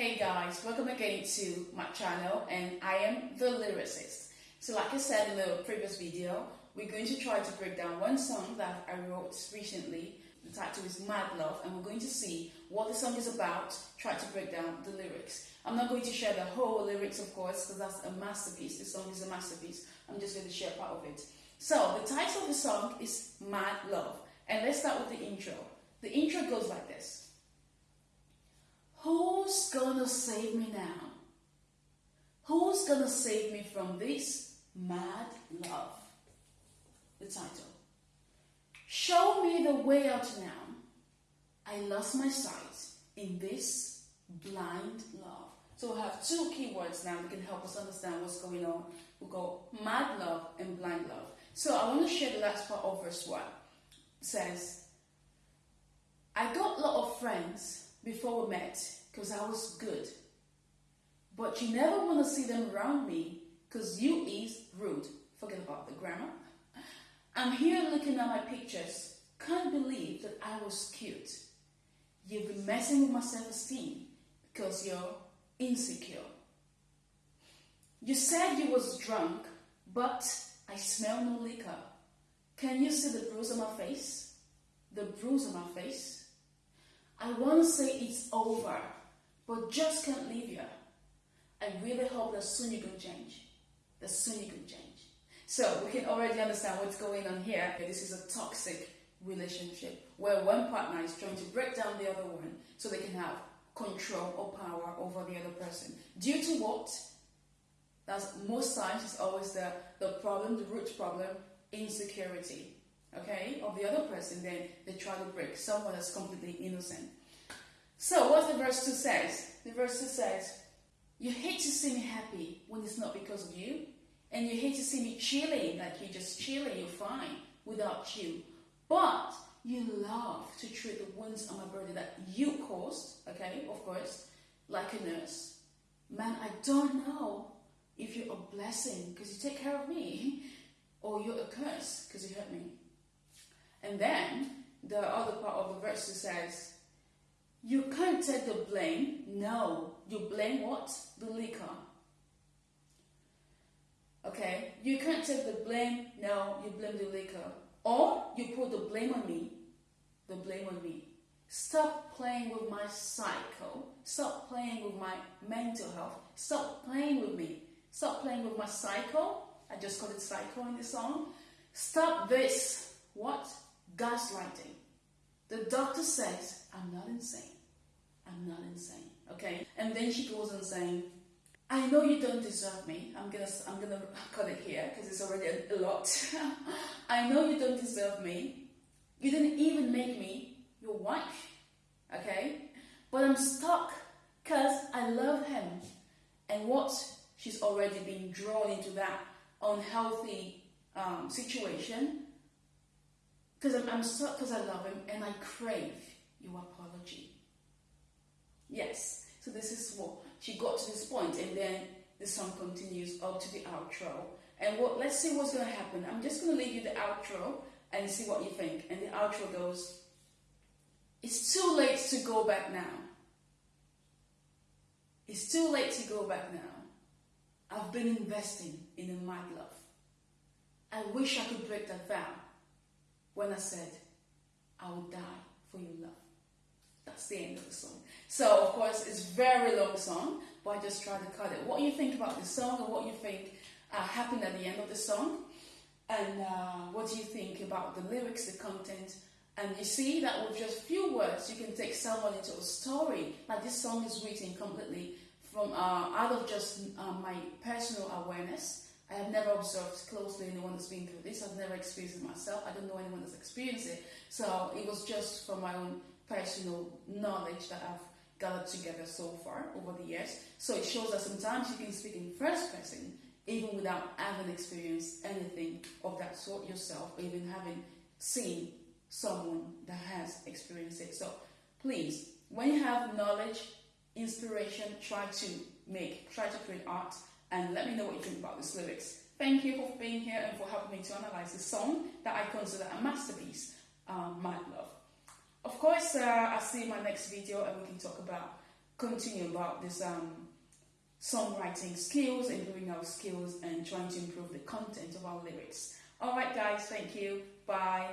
Hey guys, welcome again to my channel and I am the lyricist. So like I said in the previous video, we're going to try to break down one song that I wrote recently. The title is Mad Love and we're going to see what the song is about, try to break down the lyrics. I'm not going to share the whole lyrics of course because that's a masterpiece. The song is a masterpiece. I'm just going to share part of it. So the title of the song is Mad Love and let's start with the intro. The intro goes like this. Who's gonna save me now? Who's gonna save me from this mad love? The title. Show me the way out now. I lost my sight in this blind love. So we have two keywords now that can help us understand what's going on. We go mad love and blind love. So I want to share the last part of verse 1. It says, I got a lot of friends before we met because I was good. But you never want to see them around me because you is rude. Forget about the grammar. I'm here looking at my pictures. Can't believe that I was cute. You've been messing with my self-esteem because you're insecure. You said you was drunk, but I smell no liquor. Can you see the bruise on my face? The bruise on my face? I want to say it's over, but just can't leave you. I really hope that soon you're going to change. That soon you're going to change. So we can already understand what's going on here. This is a toxic relationship where one partner is trying to break down the other one so they can have control or power over the other person. Due to what? That's most times is always the, the problem, the root problem, insecurity okay, of the other person, then they try to break someone that's completely innocent. So what the verse 2 says? The verse 2 says, You hate to see me happy when it's not because of you, and you hate to see me chilling, like you're just chilling, you're fine without you. But you love to treat the wounds on my body that you caused, okay, of course, like a nurse. Man, I don't know if you're a blessing because you take care of me, or you're a curse because you hurt me. And then the other part of the verse says, You can't take the blame. No, you blame what? The liquor. Okay, you can't take the blame. No, you blame the liquor. Or you put the blame on me. The blame on me. Stop playing with my cycle. Stop playing with my mental health. Stop playing with me. Stop playing with my cycle. I just call it cycle in the song. Stop this. Gaslighting. The doctor says, I'm not insane. I'm not insane. Okay? And then she goes on saying, I know you don't deserve me. I'm gonna I'm gonna cut it here because it's already a, a lot. I know you don't deserve me. You didn't even make me your wife. Okay? But I'm stuck because I love him. And what she's already been drawn into that unhealthy um, situation because I'm, I'm stuck because I love him and I crave your apology. Yes, so this is what she got to this point, and then the song continues up to the outro. And what? Let's see what's going to happen. I'm just going to leave you the outro and see what you think. And the outro goes, "It's too late to go back now. It's too late to go back now. I've been investing in a mad love. I wish I could break that vow." When I said, I will die for your love. That's the end of the song. So, of course, it's very long song, but I just try to cut it. What do you think about the song and what you think uh, happened at the end of the song? And uh, what do you think about the lyrics, the content? And you see that with just few words, you can take someone into a story. Like this song is written completely from uh, out of just uh, my personal awareness I have never observed closely anyone that's been through this. I've never experienced it myself. I don't know anyone that's experienced it. So it was just from my own personal knowledge that I've gathered together so far over the years. So it shows that sometimes you can speak in first person even without having experienced anything of that sort yourself or even having seen someone that has experienced it. So please, when you have knowledge, inspiration, try to make, try to create art and let me know what you think about these lyrics. Thank you for being here and for helping me to analyze this song that I consider a masterpiece, um, Mad Love. Of course, uh, I'll see you in my next video and we can talk about continue about this um, songwriting skills, improving our skills, and trying to improve the content of our lyrics. All right, guys, thank you. Bye.